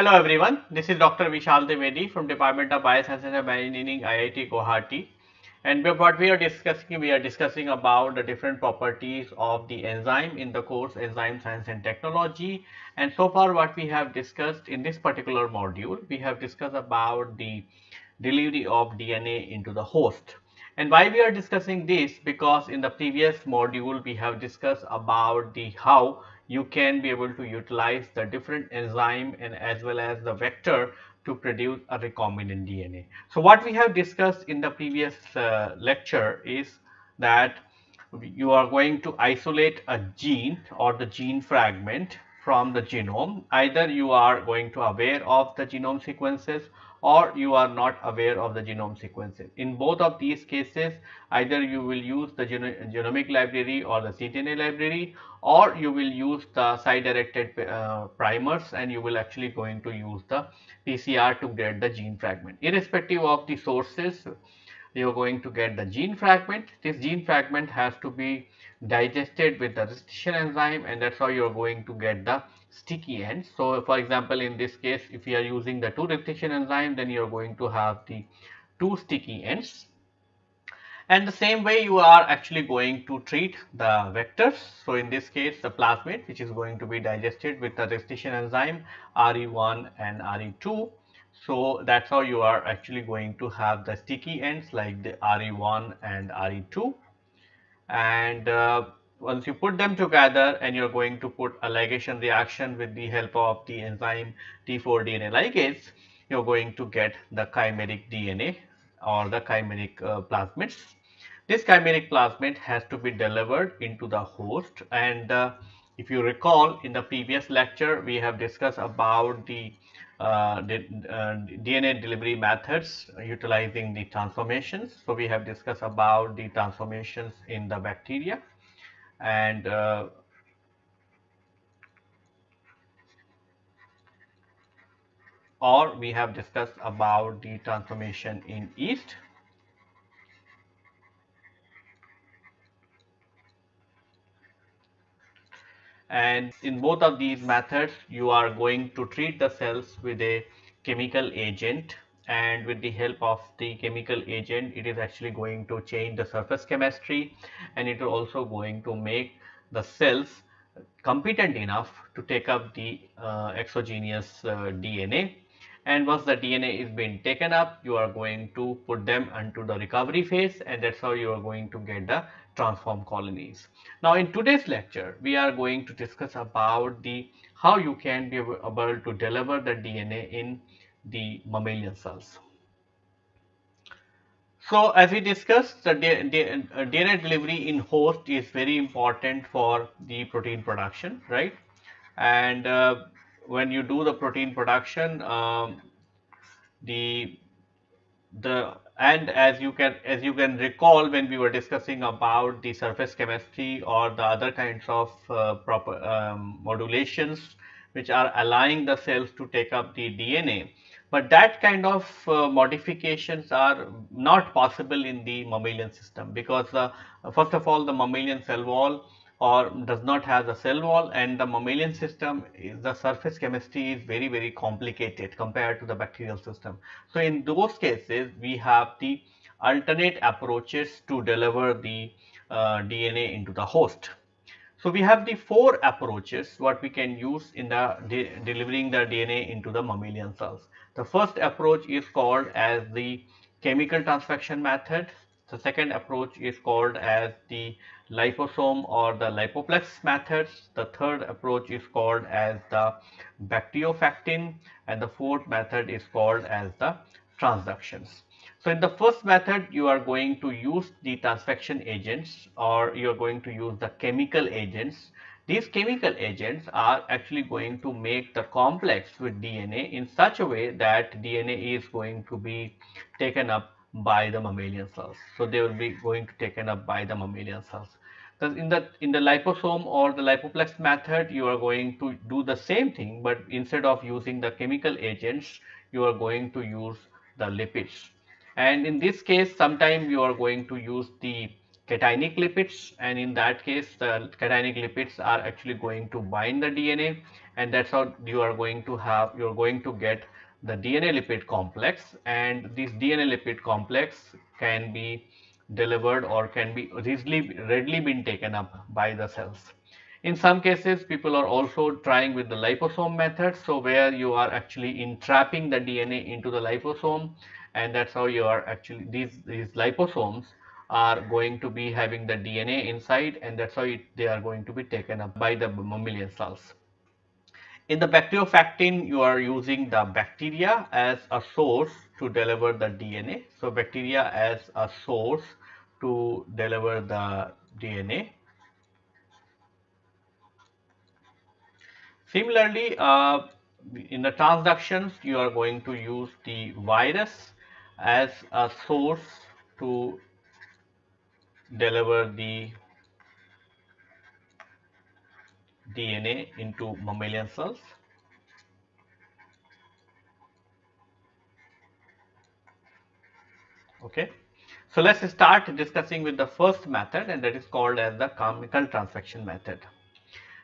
hello everyone. This is Dr. Vishal Devedi from Department of Biosciences and Bioengineering, IIT Guwahati. And what we are discussing, we are discussing about the different properties of the enzyme in the course Enzyme Science and Technology. And so far what we have discussed in this particular module, we have discussed about the delivery of DNA into the host. And why we are discussing this? Because in the previous module we have discussed about the how you can be able to utilize the different enzyme and as well as the vector to produce a recombinant DNA. So what we have discussed in the previous uh, lecture is that you are going to isolate a gene or the gene fragment from the genome. Either you are going to aware of the genome sequences or you are not aware of the genome sequences. In both of these cases, either you will use the genomic library or the cDNA library or you will use the site directed uh, primers and you will actually going to use the PCR to get the gene fragment. Irrespective of the sources, you are going to get the gene fragment. This gene fragment has to be digested with the restriction enzyme and that's how you are going to get the sticky ends. So, for example, in this case if you are using the 2 restriction enzyme then you are going to have the 2 sticky ends and the same way you are actually going to treat the vectors. So, in this case the plasmid which is going to be digested with the restriction enzyme RE1 and RE2. So, that is how you are actually going to have the sticky ends like the RE1 and RE2 and uh, once you put them together and you're going to put a ligation reaction with the help of the enzyme T4 DNA ligase, you're going to get the chimeric DNA or the chimeric uh, plasmids. This chimeric plasmid has to be delivered into the host and uh, if you recall in the previous lecture we have discussed about the, DNA delivery methods utilizing the transformations. So, we have discussed about the transformations in the bacteria and uh, or we have discussed about the transformation in yeast and in both of these methods you are going to treat the cells with a chemical agent. And with the help of the chemical agent it is actually going to change the surface chemistry. And it is also going to make the cells competent enough to take up the uh, exogenous uh, DNA and once the DNA is being taken up you are going to put them into the recovery phase. And that is how you are going to get the transform colonies. Now in today's lecture we are going to discuss about the how you can be able to deliver the DNA in the mammalian cells. So, as we discussed the DNA uh, delivery in host is very important for the protein production right and uh, when you do the protein production um, the the and as you can as you can recall when we were discussing about the surface chemistry or the other kinds of uh, proper um, modulations which are allowing the cells to take up the DNA but that kind of uh, modifications are not possible in the mammalian system because uh, first of all the mammalian cell wall or does not have the cell wall and the mammalian system is the surface chemistry is very very complicated compared to the bacterial system. So, in those cases we have the alternate approaches to deliver the uh, DNA into the host. So, we have the four approaches what we can use in the de delivering the DNA into the mammalian cells. The first approach is called as the chemical transfection method. The second approach is called as the liposome or the lipoplex methods. The third approach is called as the bacteriofactin and the fourth method is called as the transductions. So, in the first method you are going to use the transfection agents or you are going to use the chemical agents these chemical agents are actually going to make the complex with DNA in such a way that DNA is going to be taken up by the mammalian cells. So, they will be going to taken up by the mammalian cells. Because in the in the liposome or the lipoplex method, you are going to do the same thing, but instead of using the chemical agents, you are going to use the lipids. And in this case, sometimes you are going to use the cationic lipids and in that case the cationic lipids are actually going to bind the DNA and that's how you are going to have you are going to get the DNA lipid complex and this DNA lipid complex can be delivered or can be easily readily been taken up by the cells. In some cases, people are also trying with the liposome method. So where you are actually entrapping the DNA into the liposome and that's how you are actually these, these liposomes are going to be having the DNA inside and that's how it, they are going to be taken up by the mammalian cells. In the bacteriofactin, you are using the bacteria as a source to deliver the DNA. So bacteria as a source to deliver the DNA Similarly, uh, in the transductions, you are going to use the virus as a source to deliver the DNA into mammalian cells. Okay. So let's start discussing with the first method and that is called as the chemical transfection method.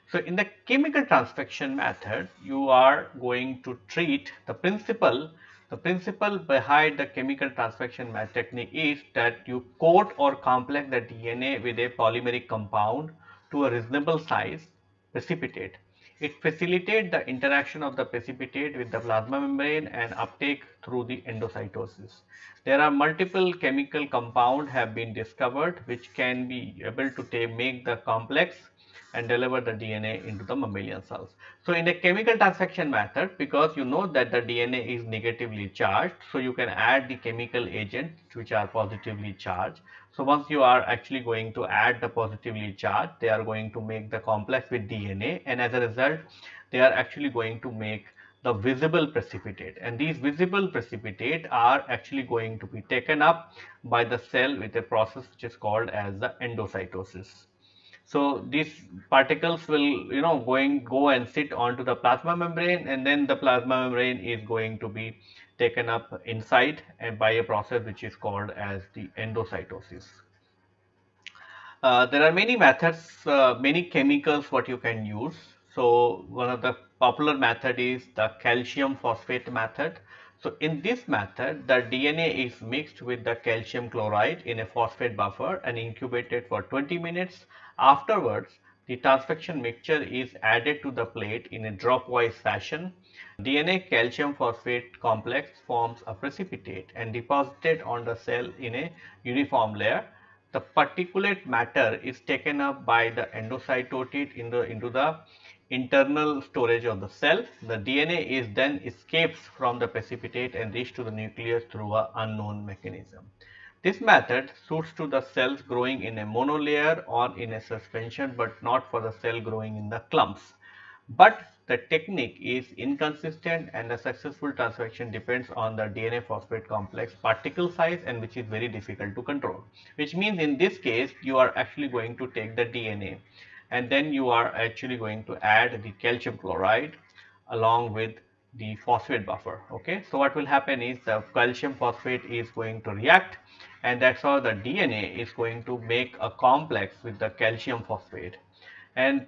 So in the chemical transfection method, you are going to treat the principle, the principle behind the chemical transfection technique is that you coat or complex the DNA with a polymeric compound to a reasonable size precipitate. It facilitates the interaction of the precipitate with the plasma membrane and uptake through the endocytosis. There are multiple chemical compounds have been discovered which can be able to make the complex and deliver the DNA into the mammalian cells. So in a chemical transfection method, because you know that the DNA is negatively charged, so you can add the chemical agents which are positively charged. So once you are actually going to add the positively charged, they are going to make the complex with DNA and as a result, they are actually going to make the visible precipitate and these visible precipitate are actually going to be taken up by the cell with a process which is called as the endocytosis. So these particles will you know going go and sit onto the plasma membrane and then the plasma membrane is going to be taken up inside and by a process which is called as the endocytosis. Uh, there are many methods, uh, many chemicals what you can use. So one of the popular method is the calcium phosphate method. So in this method, the DNA is mixed with the calcium chloride in a phosphate buffer and incubated for 20 minutes Afterwards, the transfection mixture is added to the plate in a dropwise fashion. DNA calcium phosphate complex forms a precipitate and deposited on the cell in a uniform layer. The particulate matter is taken up by the endocytotid in the, into the internal storage of the cell. The DNA is then escapes from the precipitate and reach to the nucleus through an unknown mechanism. This method suits to the cells growing in a monolayer or in a suspension but not for the cell growing in the clumps. But the technique is inconsistent and the successful transfection depends on the DNA phosphate complex particle size and which is very difficult to control. Which means in this case you are actually going to take the DNA and then you are actually going to add the calcium chloride along with the phosphate buffer okay so what will happen is the calcium phosphate is going to react and that's how the DNA is going to make a complex with the calcium phosphate. And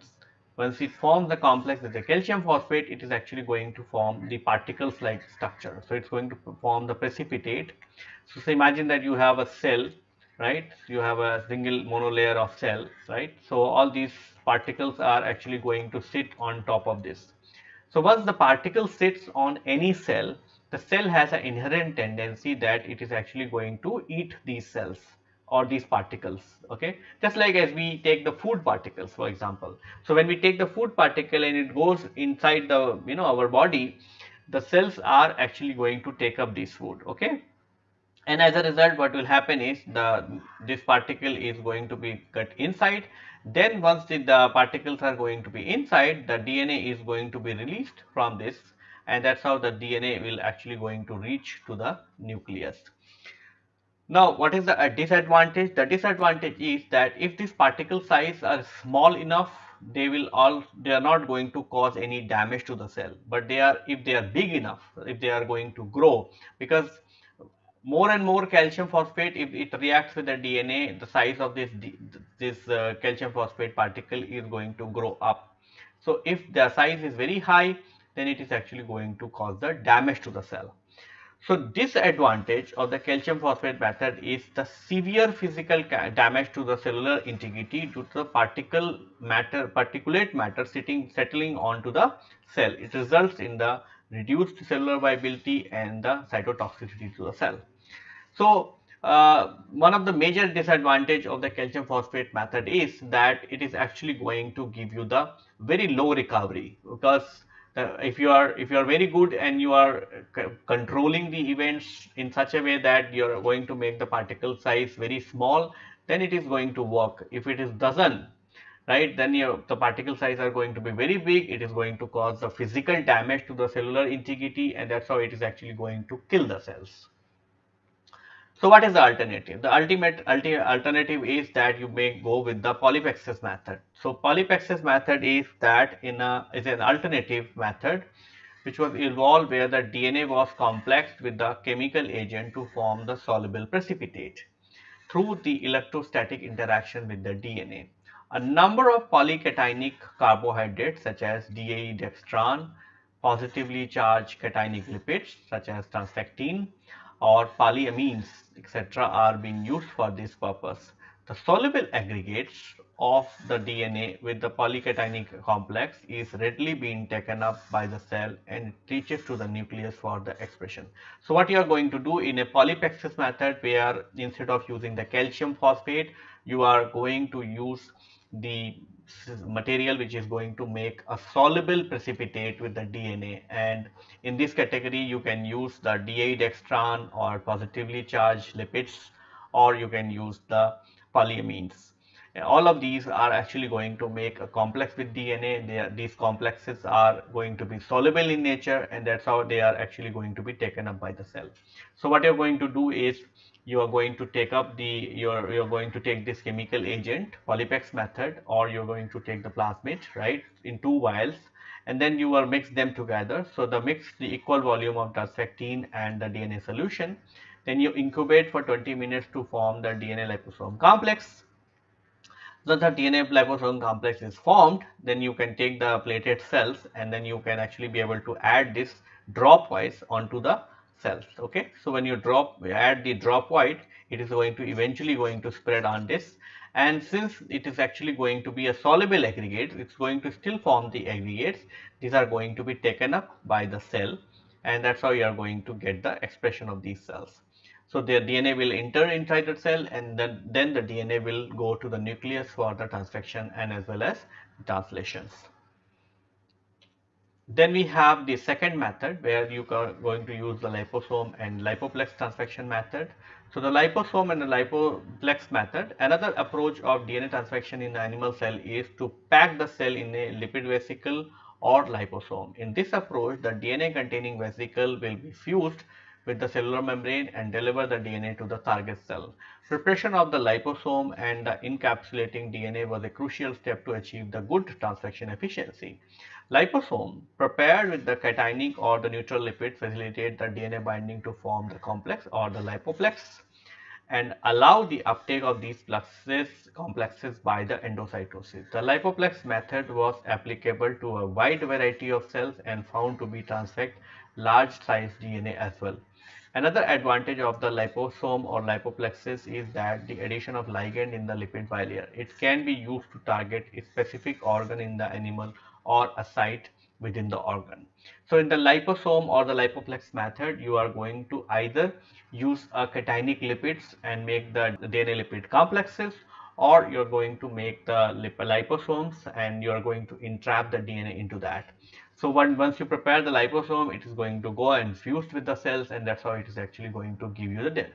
once it forms the complex with the calcium phosphate it is actually going to form the particles like structure. So it's going to form the precipitate. So, so imagine that you have a cell right? You have a single monolayer of cell right? So all these particles are actually going to sit on top of this. So once the particle sits on any cell the cell has an inherent tendency that it is actually going to eat these cells or these particles okay? Just like as we take the food particles for example. So when we take the food particle and it goes inside the you know our body the cells are actually going to take up this food okay? And as a result what will happen is the this particle is going to be cut inside. Then once the, the particles are going to be inside the DNA is going to be released from this and that's how the DNA will actually going to reach to the nucleus. Now, what is the disadvantage? The disadvantage is that if these particle size are small enough, they will all they are not going to cause any damage to the cell. But they are if they are big enough, if they are going to grow, because more and more calcium phosphate if it reacts with the DNA the size of this this uh, calcium phosphate particle is going to grow up. So, if the size is very high then it is actually going to cause the damage to the cell. So, disadvantage of the calcium phosphate method is the severe physical damage to the cellular integrity due to the particle matter particulate matter sitting settling onto the cell. It results in the reduced cellular viability and the cytotoxicity to the cell. So, uh, one of the major disadvantage of the calcium phosphate method is that it is actually going to give you the very low recovery because uh, if you are if you are very good and you are controlling the events in such a way that you are going to make the particle size very small then it is going to work. If it is doesn't right then your the particle size are going to be very big. It is going to cause the physical damage to the cellular integrity and that's how it is actually going to kill the cells so what is the alternative? The ultimate alternative is that you may go with the polypexis method. So polypexis method is that in a is an alternative method which was evolved where the DNA was complexed with the chemical agent to form the soluble precipitate through the electrostatic interaction with the DNA. A number of polycationic carbohydrates such as DAE dextran, positively charged cationic lipids such as transfectin or polyamines etc. are being used for this purpose. The soluble aggregates of the DNA with the polycationic complex is readily being taken up by the cell and reaches to the nucleus for the expression. So, what you are going to do in a polypexis method where instead of using the calcium phosphate, you are going to use the material which is going to make a soluble precipitate with the DNA and in this category you can use the DAE dextran or positively charged lipids or you can use the polyamines. All of these are actually going to make a complex with DNA. Are, these complexes are going to be soluble in nature and that's how they are actually going to be taken up by the cell. So what you're going to do is you are going to take up the you're you're going to take this chemical agent polypex method or you're going to take the plasmid right in two vials and then you will mix them together. So the mix the equal volume of transfectin and the DNA solution then you incubate for 20 minutes to form the DNA liposome complex. So the DNA liposome complex is formed then you can take the plated cells and then you can actually be able to add this dropwise onto the cells okay? So when you drop add the drop white it is going to eventually going to spread on this. And since it is actually going to be a soluble aggregate it's going to still form the aggregates. These are going to be taken up by the cell and that's how you are going to get the expression of these cells. So their DNA will enter inside the cell and then, then the DNA will go to the nucleus for the transfection and as well as translations. Then we have the second method where you are going to use the liposome and lipoplex transfection method. So the liposome and the lipoplex method, another approach of DNA transfection in the animal cell is to pack the cell in a lipid vesicle or liposome. In this approach, the DNA containing vesicle will be fused with the cellular membrane and deliver the DNA to the target cell. Preparation of the liposome and the encapsulating DNA was a crucial step to achieve the good transfection efficiency. Liposome prepared with the cationic or the neutral lipid facilitate the DNA binding to form the complex or the lipoplex and allow the uptake of these fluxes complexes by the endocytosis. The lipoplex method was applicable to a wide variety of cells and found to be transfect large size DNA as well. Another advantage of the liposome or lipoplexes is that the addition of ligand in the lipid bilayer. It can be used to target a specific organ in the animal or a site within the organ. So in the liposome or the lipoplex method, you are going to either use a cationic lipids and make the DNA lipid complexes or you're going to make the liposomes and you're going to entrap the DNA into that. So when, once you prepare the liposome, it is going to go and fuse with the cells and that's how it is actually going to give you the,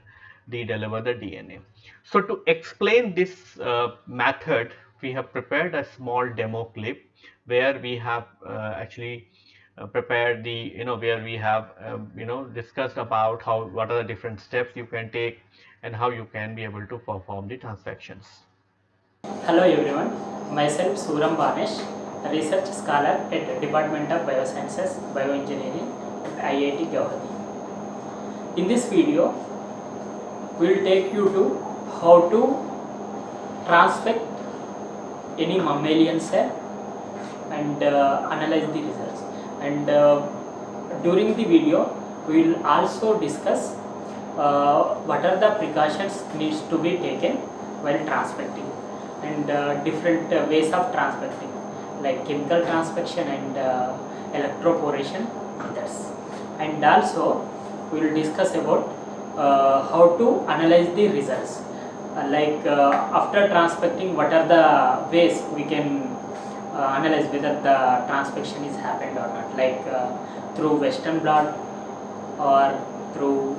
deliver the DNA. So to explain this uh, method, we have prepared a small demo clip where we have uh, actually uh, prepared the you know where we have um, you know discussed about how what are the different steps you can take and how you can be able to perform the transfections. Hello everyone, myself Suram Banesh, research scholar at Department of Biosciences, Bioengineering, at IIT Guwahati. In this video, we will take you to how to transfect any mammalian cell and uh, analyze the results and uh, during the video we will also discuss uh, what are the precautions needs to be taken while transfecting and uh, different uh, ways of transfecting like chemical transfection and uh, electroporation methods and also we will discuss about uh, how to analyze the results. Uh, like uh, after transfecting what are the ways we can uh, analyze whether the transfection is happened or not? Like uh, through western blot or through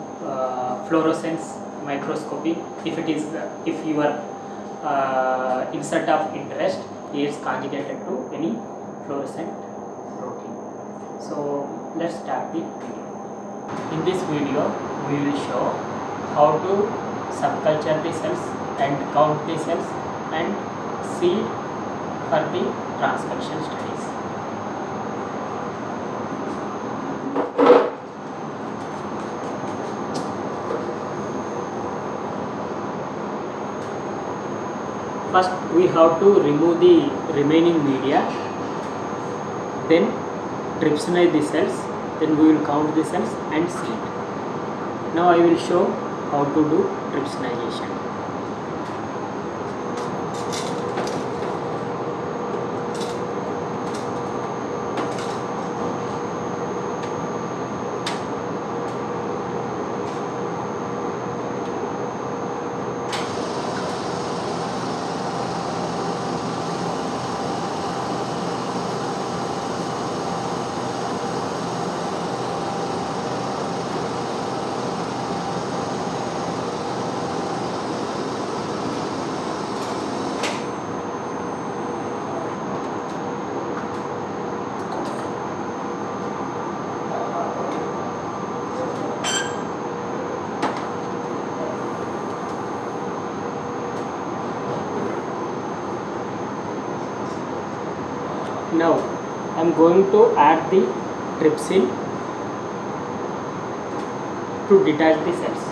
fluorescence microscopy if it is if your uh, insert of interest is conjugated to any fluorescent protein. So let's start the video. In this video we will show how to subculture the cells and count the cells and seed for the transfection studies first we have to remove the remaining media. Then trypsinate the cells. Then we will count the cells and seed now i will show how to do trypsinization now i going to add the trypsin to detach the cells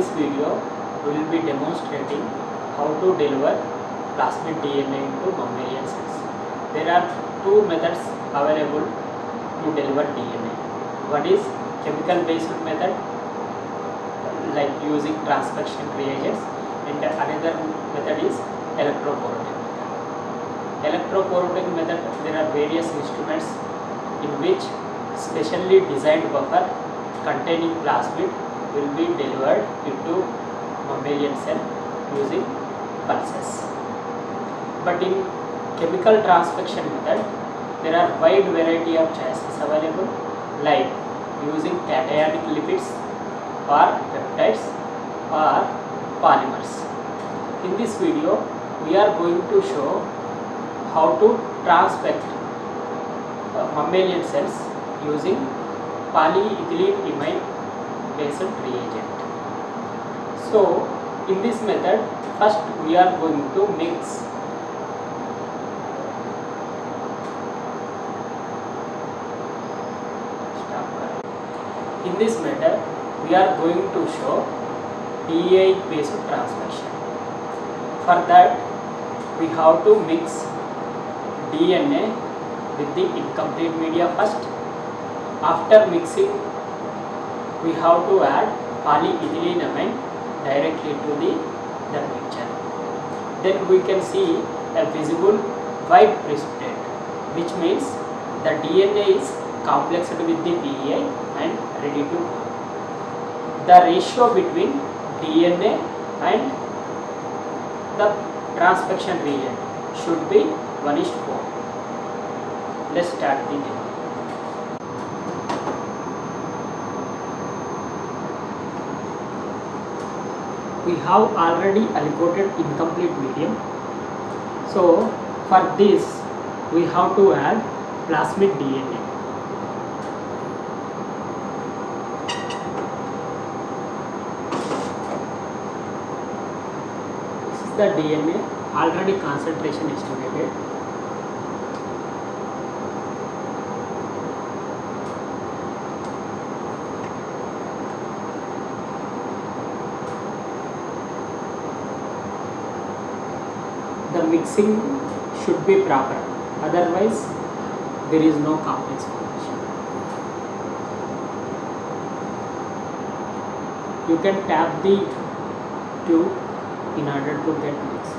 this video, we will be demonstrating how to deliver plasmid DNA into mammalian cells. There are two methods available to deliver DNA. One is chemical based method like using transfection reagents and another method is electrophoretic method. Method there are various instruments in which specially designed buffer containing plasmid will be delivered into mammalian cell using pulses. But in chemical transfection method, there are wide variety of choices available like using cationic lipids or peptides or polymers. In this video, we are going to show how to transfect uh, mammalian cells using polyethylene imine based reagent. So in this method first we are going to mix in this method we are going to show PEI based transfection. For that we have to mix DNA with the incomplete media first. After mixing, we have to add polyethylenamine directly to the that mixture. Then we can see a visible white precipitate, which means the DNA is complexed with the PEI and ready to go. The ratio between DNA and the transfection region should be 1 is to 4. Let's start the demo. We have already allocated incomplete medium. So for this we have to add plasmid DNA. This is the DNA already concentration estimated. The mixing should be proper, otherwise there is no complex formation. You can tap the tube in order to get mixed.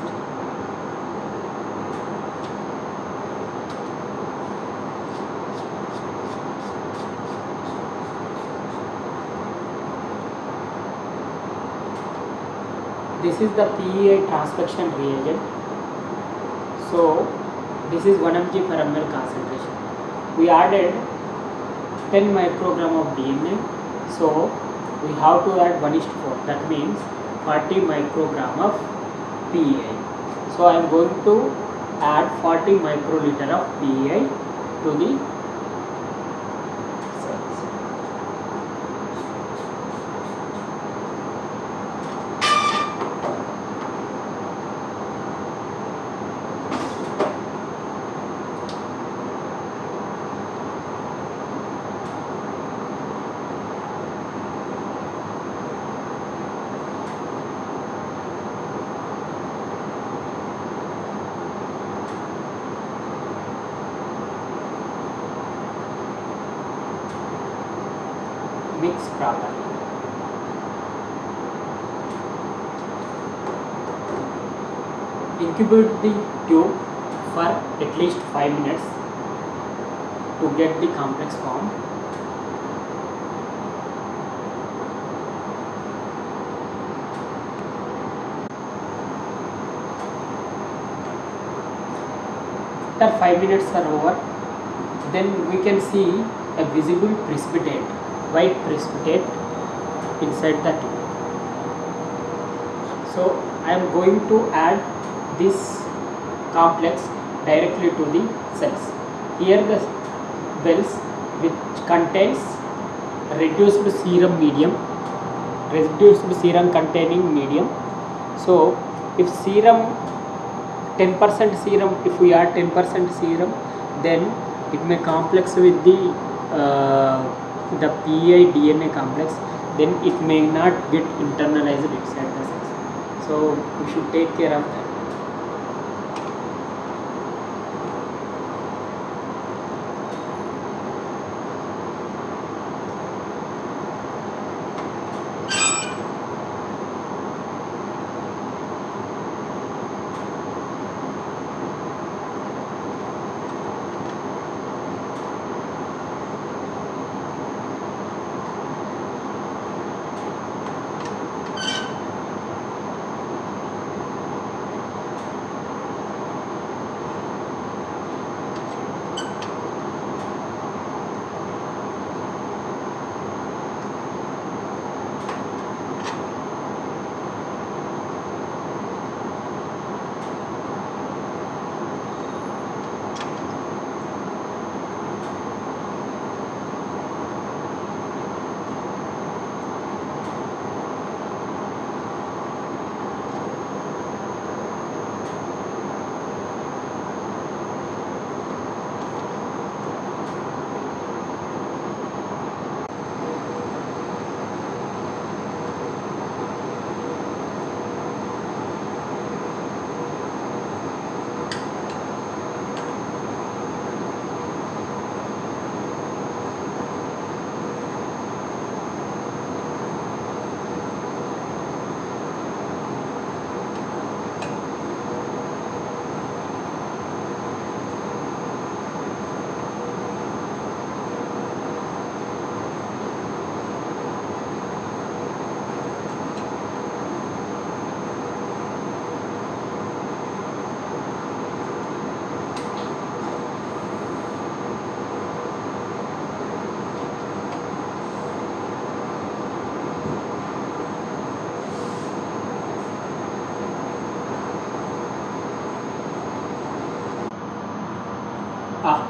This is the PEI transfection reagent. So this is 1 mg per ml concentration. We added 10 microgram of DNA. So we have to add 1 is to 4. That means 40 microgram of PEI. So I am going to add 40 microliter of PEI to the cells. mix properly. Incubate the tube for at least 5 minutes to get the complex form. After 5 minutes are over, then we can see a visible precipitate white precipitate inside the tube. So I am going to add this complex directly to the cells. Here the wells which contains reduced serum medium, reduced serum containing medium. So if serum 10% serum, if we add 10% serum, then it may complex with the uh, the PI DNA complex, then it may not get internalized inside the cells. So we should take care of that.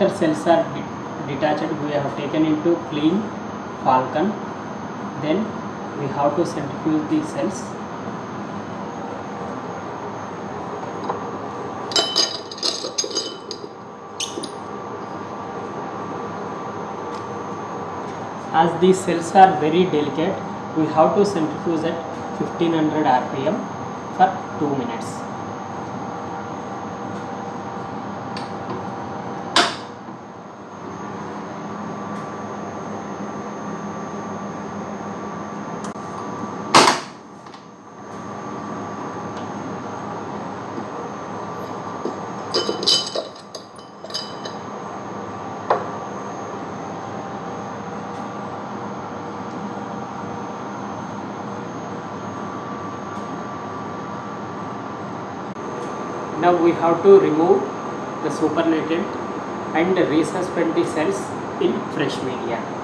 After cells are detached we have taken into clean falcon. Then we have to centrifuge the cells. As these cells are very delicate we have to centrifuge at 1500 rpm for 2 minutes Now we have to remove the supernatant and resuspend the cells in fresh media.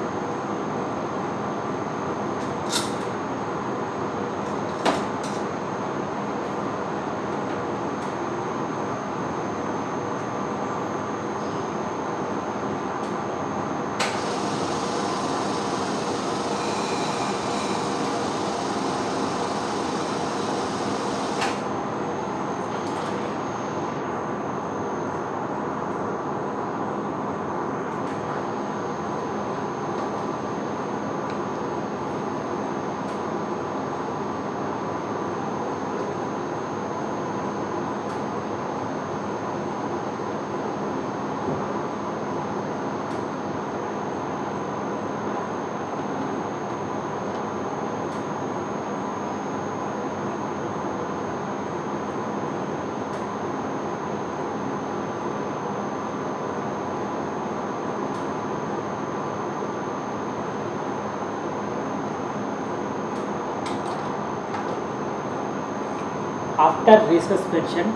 After resuspension,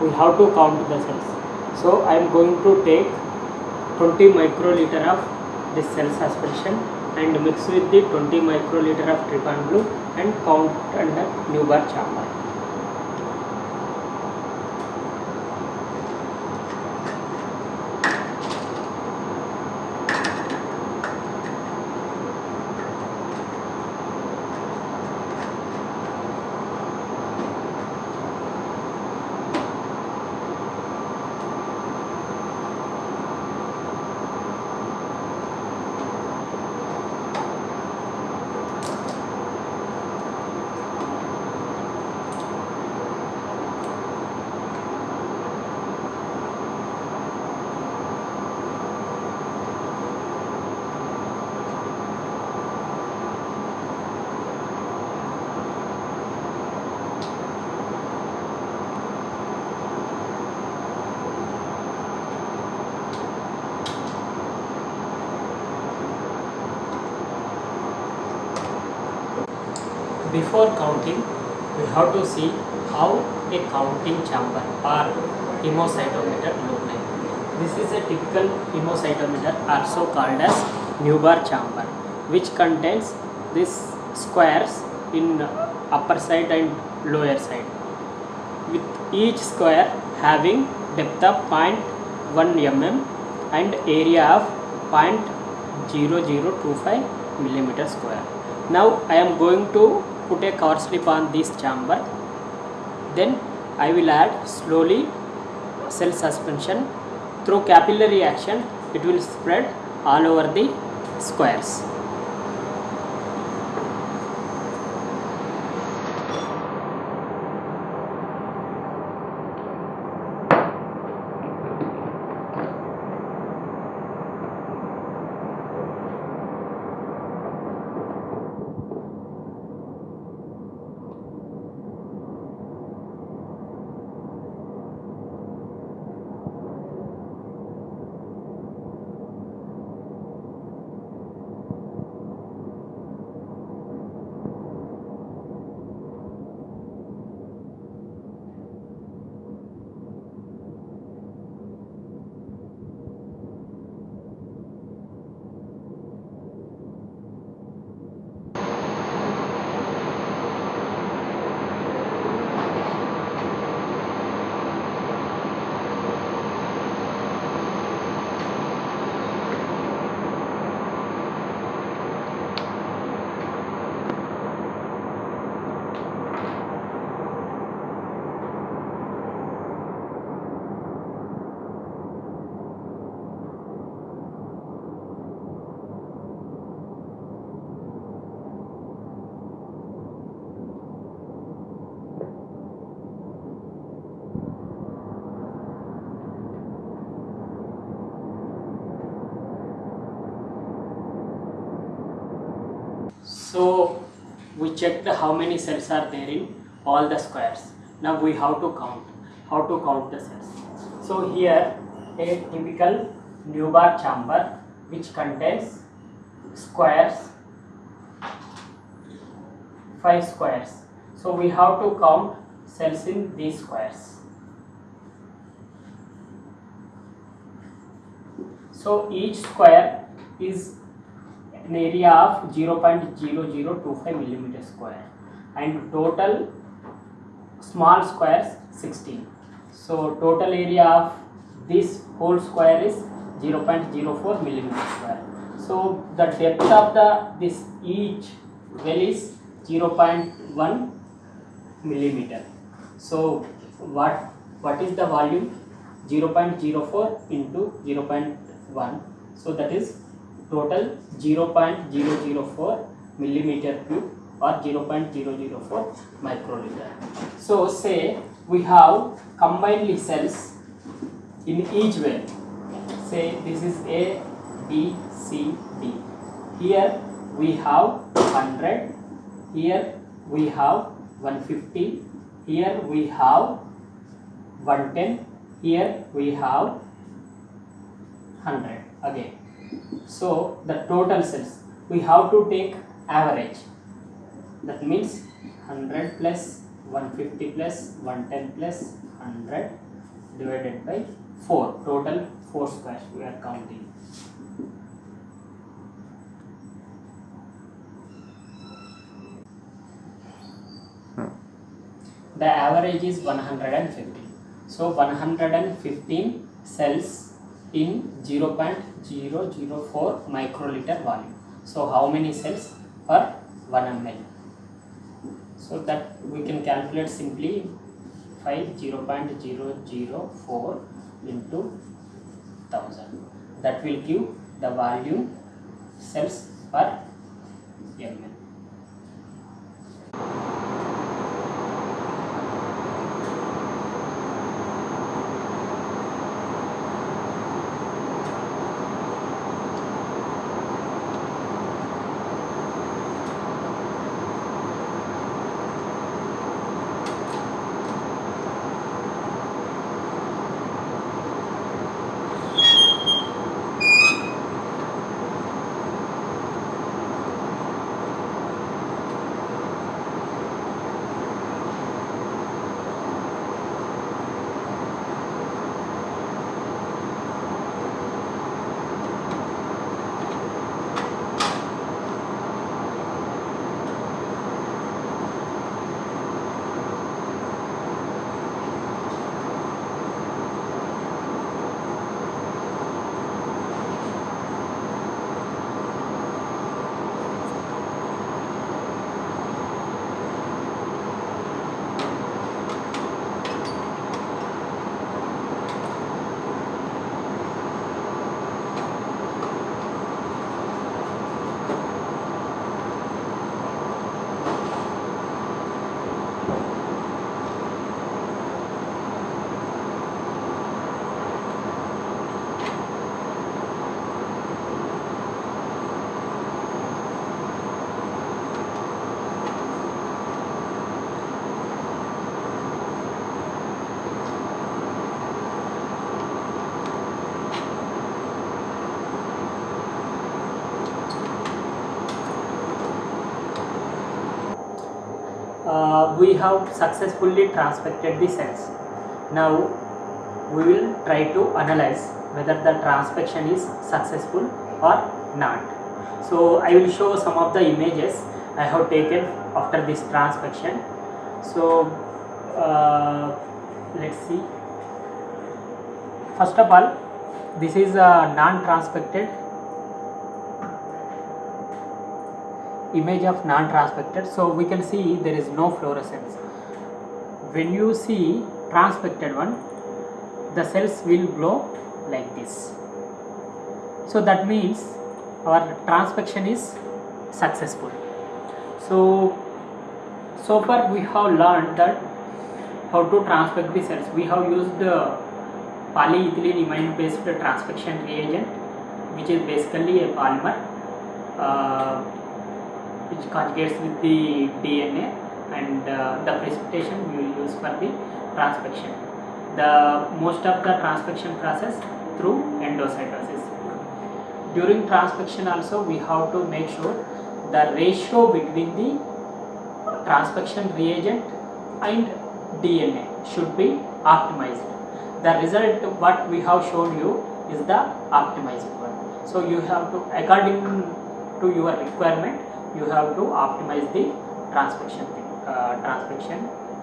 we have to count the cells. So I am going to take 20 microliter of this cell suspension and mix with the 20 microliter of trypan blue and count under Newbar chamber. Before counting, we have to see how a counting chamber or hemocytometer look like. This is a typical hemocytometer also called as Newbar chamber which contains these squares in upper side and lower side with each square having depth of 0.1 mm and area of 0.0025 millimeter square. Now I am going to put a cover slip on this chamber. Then I will add slowly cell suspension through capillary action. It will spread all over the squares. So we checked how many cells are there in all the squares. Now we have to count. How to count the cells? So here a typical Newbar chamber which contains squares, five squares. So we have to count cells in these squares. So each square is an area of 0.0025 millimeter square and total small squares 16. So total area of this whole square is 0.04 millimeter square. So the depth of the this each well is 0.1 millimeter. So what what is the volume? 0.04 into 0.1. So that is total 0.004 millimeter cube or 0.004 microliter. So say we have combined cells in each well. Say this is A, B, C, D. Here we have 100, here we have 150, here we have 110, here we have 100 again. So the total cells we have to take average that means 100 plus 150 plus 110 plus 100 divided by 4 total 4 squares we are counting. The average is 150. So 115 cells in 0.004 microliter volume. So how many cells per 1 ml? So that we can calculate simply 5 0.004 into 1000. That will give the volume cells per ml. We have successfully transfected the cells. Now we will try to analyze whether the transfection is successful or not. So I will show some of the images I have taken after this transfection. So uh, let's see. First of all, this is a non-transfected image of non-transfected so we can see there is no fluorescence. When you see transfected one the cells will glow like this. So that means our transfection is successful. So so far we have learned that how to transfect the cells. We have used the polyethylene imine based transfection reagent which is basically a polymer. Uh, which conjugates with the DNA and uh, the precipitation we will use for the transfection. The most of the transfection process through endocytosis. During transfection also we have to make sure the ratio between the transfection reagent and DNA should be optimized. The result what we have shown you is the optimized one. So you have to according to your requirement you have to optimize the transfection uh, transfection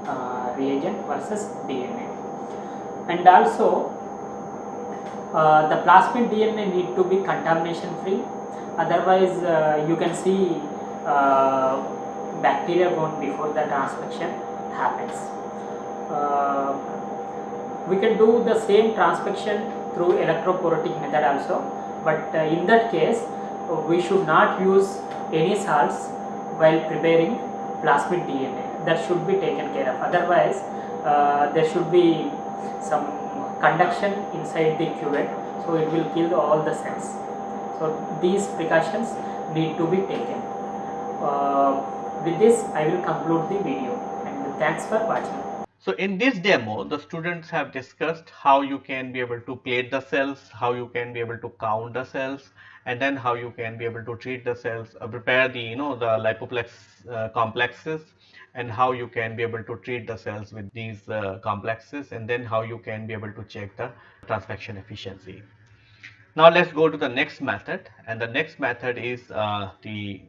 uh, reagent versus DNA. And also uh, the plasmid DNA need to be contamination free otherwise uh, you can see uh, bacteria born before the transfection happens. Uh, we can do the same transfection through electrophoretic method also but in that case we should not use any salts while preparing plasmid DNA that should be taken care of. Otherwise uh, there should be some conduction inside the cuvette so it will kill all the cells. So these precautions need to be taken. Uh, with this i will conclude the video and thanks for watching. So in this demo, the students have discussed how you can be able to plate the cells, how you can be able to count the cells, and then how you can be able to treat the cells, uh, prepare the you know the lipoplex uh, complexes, and how you can be able to treat the cells with these uh, complexes, and then how you can be able to check the transfection efficiency. Now let's go to the next method, and the next method is uh, the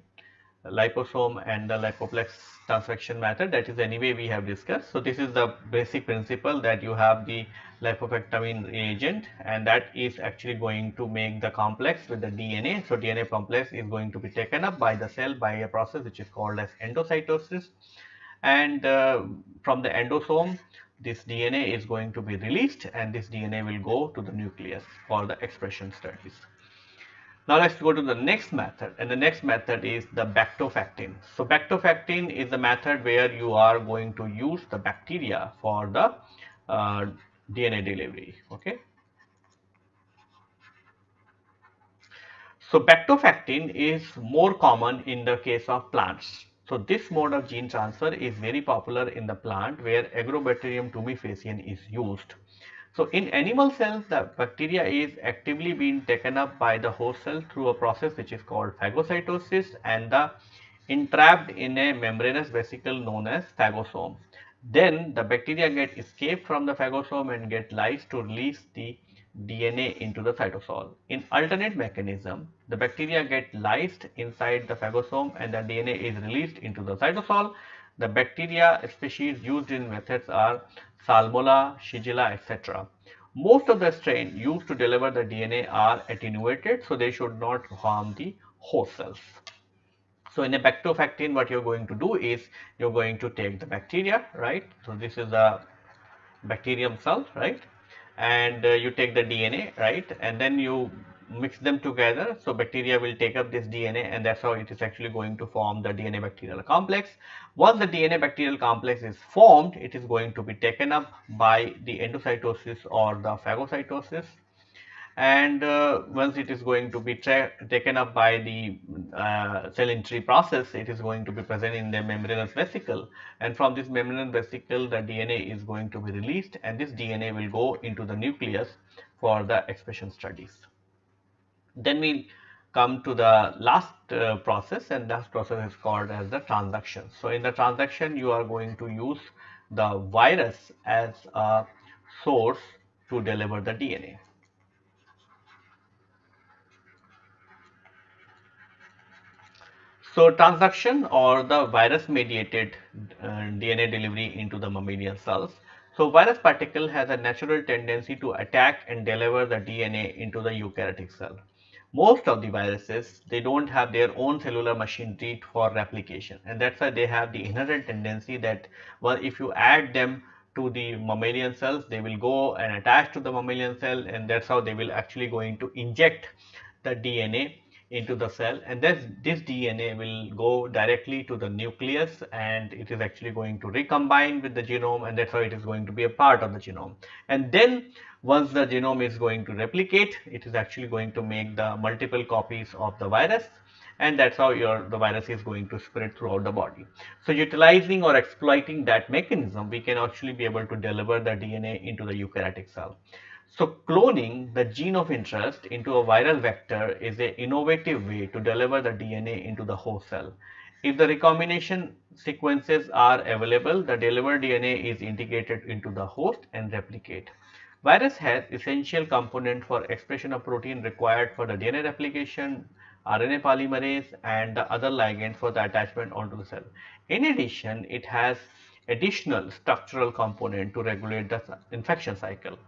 liposome and the lipoplex transfection method that is anyway we have discussed. So this is the basic principle that you have the lipofectamine reagent and that is actually going to make the complex with the DNA. So DNA complex is going to be taken up by the cell by a process which is called as endocytosis and uh, from the endosome this DNA is going to be released and this DNA will go to the nucleus for the expression studies. Now let's go to the next method and the next method is the bactofactin. So bactofactin is the method where you are going to use the bacteria for the uh, DNA delivery. Okay. So bactofactin is more common in the case of plants. So this mode of gene transfer is very popular in the plant where Agrobacterium tumefaciens is used. So in animal cells, the bacteria is actively being taken up by the host cell through a process which is called phagocytosis and the entrapped in a membranous vesicle known as phagosome. Then the bacteria get escape from the phagosome and get lysed to release the DNA into the cytosol. In alternate mechanism, the bacteria get lysed inside the phagosome and the DNA is released into the cytosol. The bacteria species used in methods are Salmonella, Shigella, etc. Most of the strain used to deliver the DNA are attenuated, so they should not harm the host cells. So in a bactofactin, what you're going to do is you're going to take the bacteria, right? So this is a bacterium cell, right? And uh, you take the DNA, right? And then you mix them together. So bacteria will take up this DNA and that's how it is actually going to form the DNA bacterial complex. Once the DNA bacterial complex is formed, it is going to be taken up by the endocytosis or the phagocytosis. And uh, once it is going to be taken up by the uh, cell entry process, it is going to be present in the membranous vesicle. And from this membranous vesicle, the DNA is going to be released and this DNA will go into the nucleus for the expression studies. Then we come to the last uh, process and that process is called as the transduction. So in the transduction you are going to use the virus as a source to deliver the DNA. So transduction or the virus mediated uh, DNA delivery into the mammalian cells. So virus particle has a natural tendency to attack and deliver the DNA into the eukaryotic cell most of the viruses they don't have their own cellular machinery for replication and that's why they have the inherent tendency that well if you add them to the mammalian cells they will go and attach to the mammalian cell and that's how they will actually going to inject the DNA into the cell and this, this DNA will go directly to the nucleus and it is actually going to recombine with the genome and that's how it is going to be a part of the genome. And then once the genome is going to replicate, it is actually going to make the multiple copies of the virus and that's how your the virus is going to spread throughout the body. So utilizing or exploiting that mechanism, we can actually be able to deliver the DNA into the eukaryotic cell. So cloning the gene of interest into a viral vector is an innovative way to deliver the DNA into the host cell. If the recombination sequences are available, the delivered DNA is integrated into the host and replicate. Virus has essential component for expression of protein required for the DNA replication, RNA polymerase and the other ligand for the attachment onto the cell. In addition, it has additional structural component to regulate the infection cycle.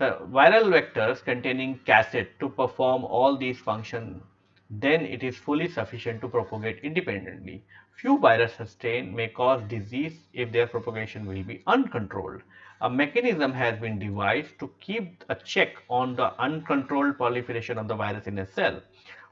The viral vectors containing cassette to perform all these functions then it is fully sufficient to propagate independently. Few virus strain may cause disease if their propagation will be uncontrolled. A mechanism has been devised to keep a check on the uncontrolled proliferation of the virus in a cell.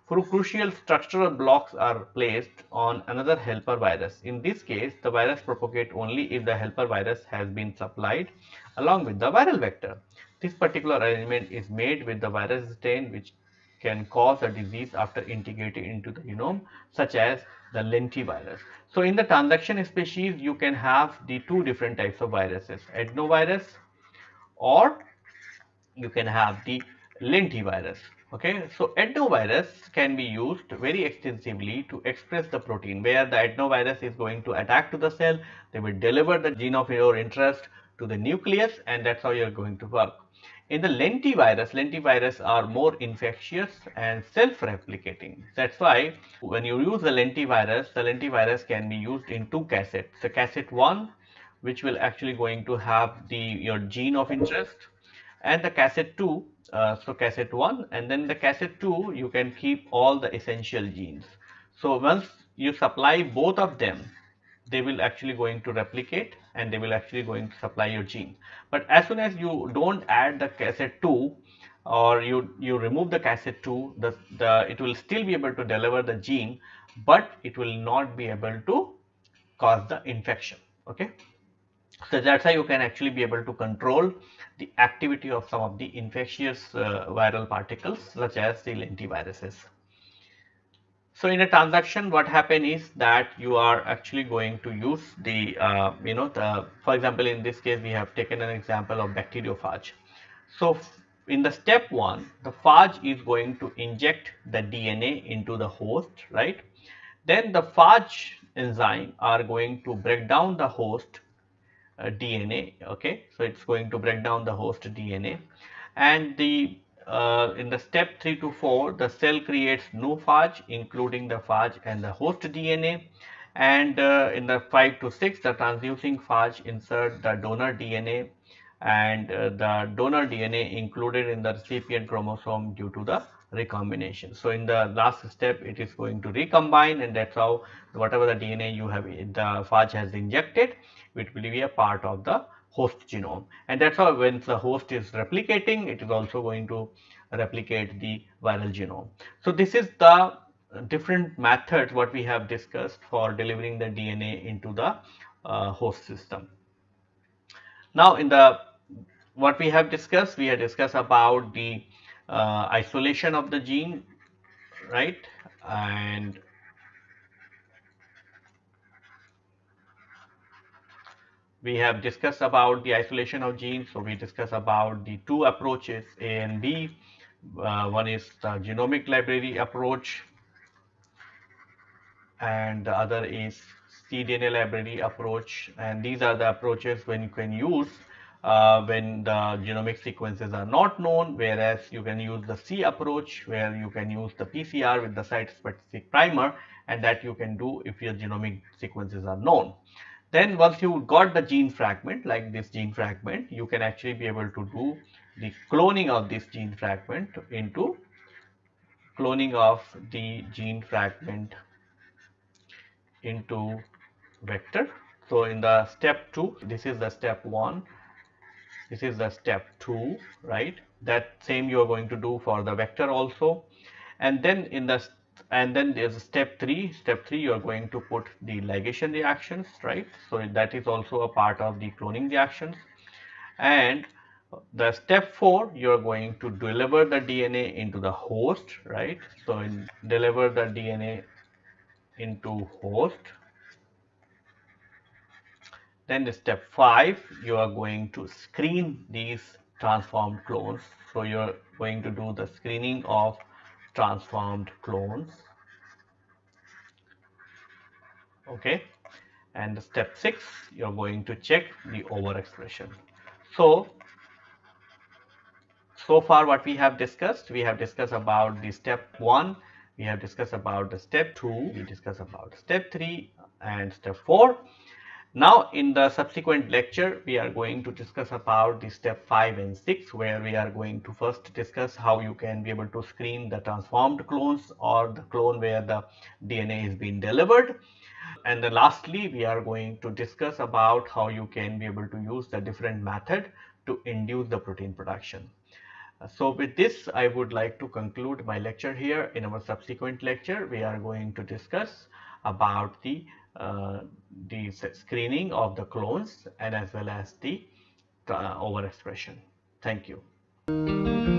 For crucial structural blocks are placed on another helper virus. In this case, the virus propagate only if the helper virus has been supplied along with the viral vector. This particular arrangement is made with the virus strain which can cause a disease after integrating into the genome such as the lentivirus. So in the transduction species you can have the two different types of viruses adenovirus or you can have the lentivirus. Okay? So adenovirus can be used very extensively to express the protein where the adenovirus is going to attack to the cell. They will deliver the gene of your interest to the nucleus and that's how you're going to work in the lentivirus, lentivirus are more infectious and self-replicating. That's why when you use the lentivirus, the lentivirus can be used in two cassettes. The cassette 1 which will actually going to have the your gene of interest and the cassette 2 uh, so cassette 1 and then the cassette 2 you can keep all the essential genes so once you supply both of them they will actually going to replicate and they will actually going to supply your gene. But as soon as you don't add the cassette 2 or you, you remove the cassette 2, the, the, it will still be able to deliver the gene, but it will not be able to cause the infection. Okay. So that's how you can actually be able to control the activity of some of the infectious uh, viral particles such as the lentiviruses. So in a transaction, what happen is that you are actually going to use the, uh, you know, the, for example, in this case, we have taken an example of bacteriophage. So in the step one, the phage is going to inject the DNA into the host, right? Then the phage enzyme are going to break down the host uh, DNA, okay? So it's going to break down the host DNA and the uh, in the step 3 to 4 the cell creates new phage including the phage and the host DNA and uh, in the 5 to 6 the transducing phage insert the donor DNA and uh, the donor DNA included in the recipient chromosome due to the recombination. So in the last step it is going to recombine and that's how whatever the DNA you have the phage has injected it will be a part of the host genome and that's how when the host is replicating it is also going to replicate the viral genome. So this is the different methods what we have discussed for delivering the DNA into the uh, host system. Now in the what we have discussed we have discussed about the uh, isolation of the gene right and we have discussed about the isolation of genes. So we discussed about the two approaches A and B. Uh, one is the genomic library approach and the other is cDNA library approach and these are the approaches when you can use uh, when the genomic sequences are not known whereas you can use the C approach where you can use the PCR with the site specific primer and that you can do if your genomic sequences are known. Then once you got the gene fragment like this gene fragment, you can actually be able to do the cloning of this gene fragment into cloning of the gene fragment into vector. So in the step 2, this is the step 1, this is the step 2, right? That same you are going to do for the vector also. And then in the and then there's step 3 step 3 you are going to put the ligation reactions right? So that is also a part of the cloning reactions. And the step 4 you are going to deliver the DNA into the host right? So deliver the DNA into host. Then the step 5 you are going to screen these transformed clones. So you're going to do the screening of transformed clones. Okay. And step 6 you're going to check the overexpression. So so far what we have discussed we have discussed about the step 1 we have discussed about the step 2 we discussed about step 3 and step 4 now in the subsequent lecture we are going to discuss about the step 5 and 6 where we are going to first discuss how you can be able to screen the transformed clones or the clone where the DNA is being delivered and then lastly we are going to discuss about how you can be able to use the different method to induce the protein production. So with this I would like to conclude my lecture here. In our subsequent lecture we are going to discuss about the the screening of the clones and as well as the uh, overexpression. Thank you.